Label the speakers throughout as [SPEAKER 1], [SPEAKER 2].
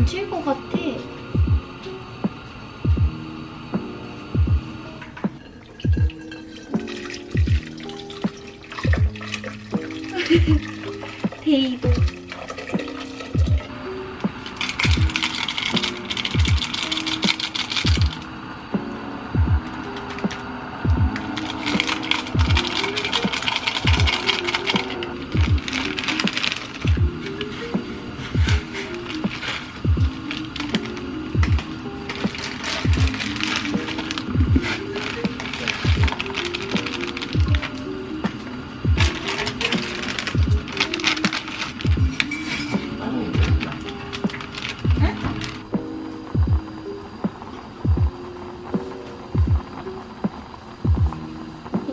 [SPEAKER 1] 넘칠 것 같아. 데이도.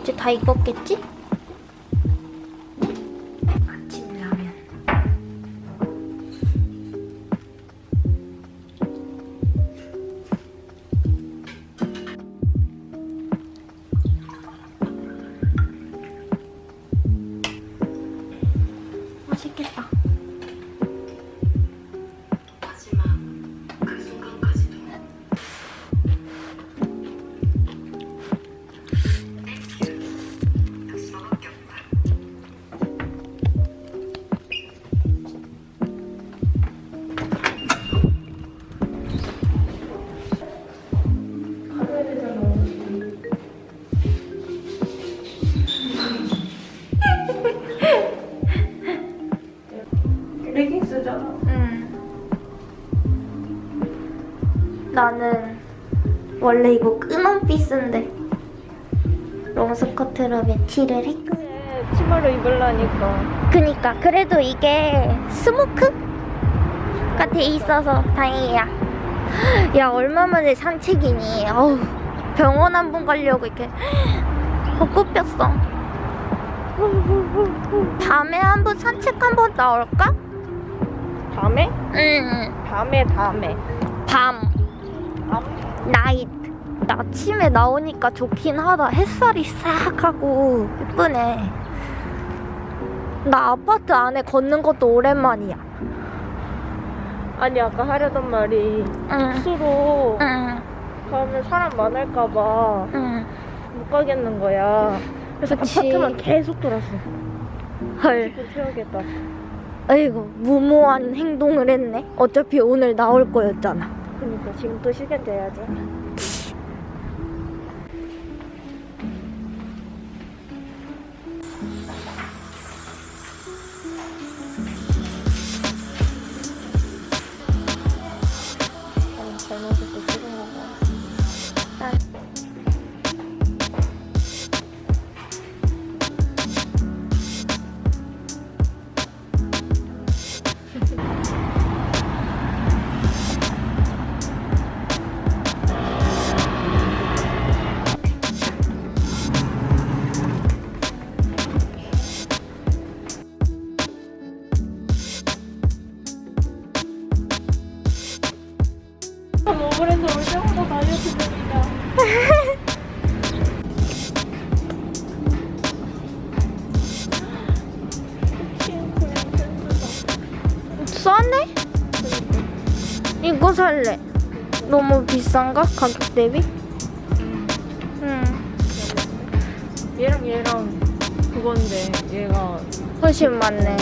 [SPEAKER 1] 이제 다 익었겠지? 맛있겠다.
[SPEAKER 2] 레깅스잖아.
[SPEAKER 1] 응. 나는 원래 이거 끈원 피스인데 롱스커트로 매치를 했고
[SPEAKER 2] 네, 치마를 입으려니까.
[SPEAKER 1] 그니까 그래도 이게 스모크가 돼 있어서 다행이야 야 얼마 만에 산책이니 어우 병원 한 번 가려고 이렇게 벚꽃 폈어 밤에 한 번 산책 한 번 나올까?
[SPEAKER 2] 밤에?
[SPEAKER 1] 응
[SPEAKER 2] 밤에 밤에.
[SPEAKER 1] 밤 나이트 나 아침에 나오니까 좋긴 하다 햇살이 싹 하고 예쁘네 나 아파트 안에 걷는 것도 오랜만이야
[SPEAKER 2] 아니 아까 하려던 말이
[SPEAKER 1] 응
[SPEAKER 2] 수로
[SPEAKER 1] 응,
[SPEAKER 2] 가면 사람 많을까봐
[SPEAKER 1] 응.
[SPEAKER 2] 못 가겠는 거야. 그래서
[SPEAKER 1] 그치.
[SPEAKER 2] 아파트만 계속 돌았어.
[SPEAKER 1] 헐
[SPEAKER 2] 튀어야겠다.
[SPEAKER 1] 아이고 무모한 행동을 했네 어차피 오늘 나올 거였잖아
[SPEAKER 2] 그러니까 지금 또 시간 돼야지.
[SPEAKER 1] 싸네? 이거 살래 너무 비싼가? 가격 대비? 응
[SPEAKER 2] 얘랑 얘랑 그건데 얘가
[SPEAKER 1] 훨씬 많네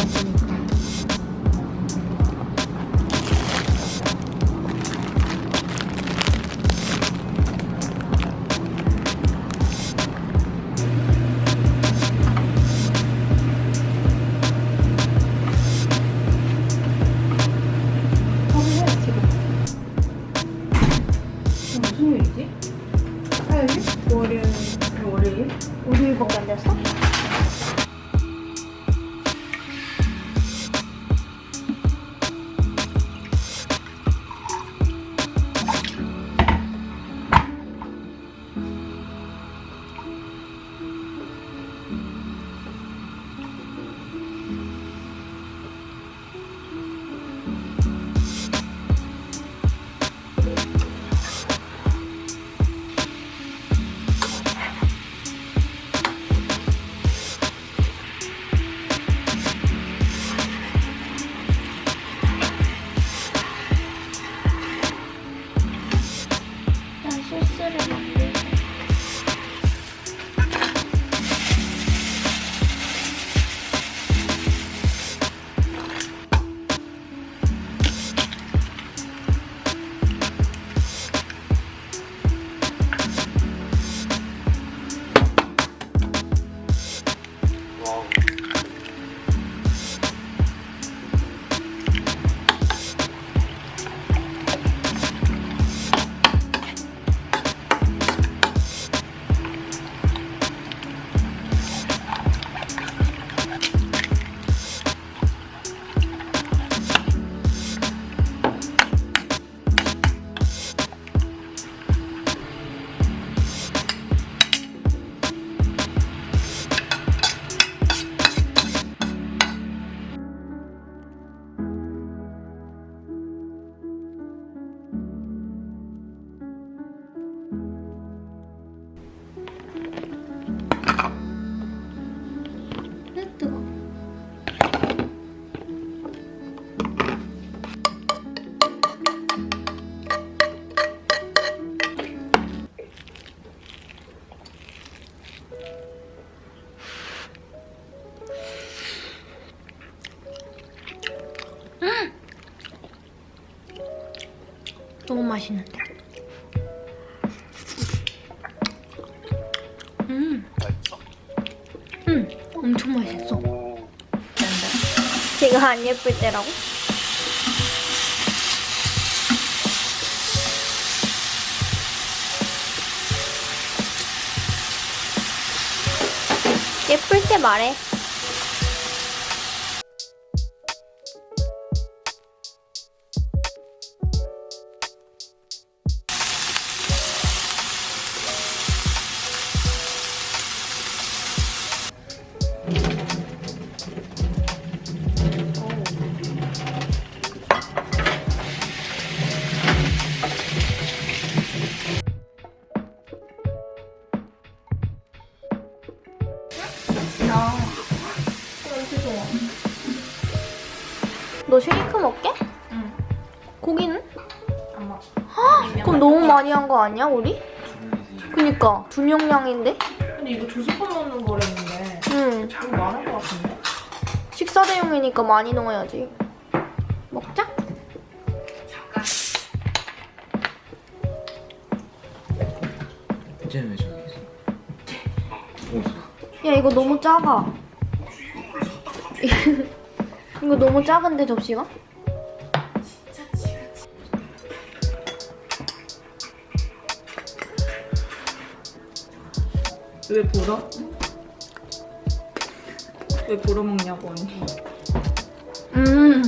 [SPEAKER 1] 맛있는데. 음. 음, 엄청 맛있어. 제가 안 예쁠 때라고? 예쁠 때 말해. 너 쉐이크 먹게?
[SPEAKER 2] 응.
[SPEAKER 1] 고기는?
[SPEAKER 2] 안 먹어.
[SPEAKER 1] 그럼 너무 많이 한 거 아니야, 우리? 그니까 두 명량인데?
[SPEAKER 2] 근데 이거 조수판 넣는 거랬는데
[SPEAKER 1] 응.
[SPEAKER 2] 너무 많은 거 같은데?
[SPEAKER 1] 식사 대용이니까 많이 넣어야지. 먹자.
[SPEAKER 3] 잠깐
[SPEAKER 4] 이제는 왜 저기 있어?
[SPEAKER 1] 야 이거 너무 작아. 이거 너무 작은데 접시가?
[SPEAKER 2] 왜 보러? 왜 보러 먹냐고 언니.
[SPEAKER 1] 음.